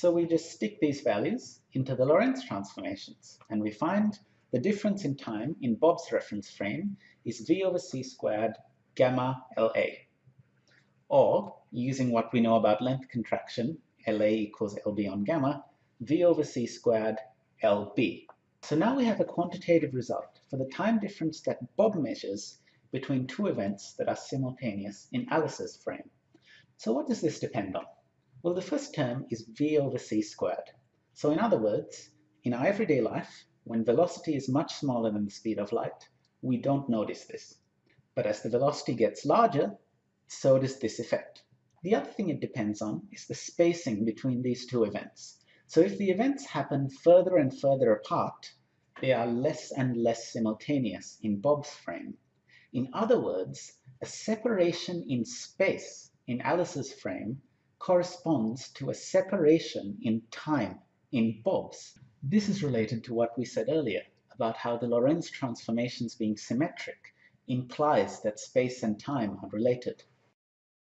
So we just stick these values into the Lorentz transformations, and we find the difference in time in Bob's reference frame is v over c squared gamma LA. Or, using what we know about length contraction, LA equals LB on gamma, v over c squared LB. So now we have a quantitative result for the time difference that Bob measures between two events that are simultaneous in Alice's frame. So what does this depend on? Well, the first term is v over c squared. So in other words, in our everyday life, when velocity is much smaller than the speed of light, we don't notice this. But as the velocity gets larger, so does this effect. The other thing it depends on is the spacing between these two events. So if the events happen further and further apart, they are less and less simultaneous in Bob's frame. In other words, a separation in space in Alice's frame corresponds to a separation in time in Bob's. This is related to what we said earlier about how the Lorentz transformations being symmetric implies that space and time are related.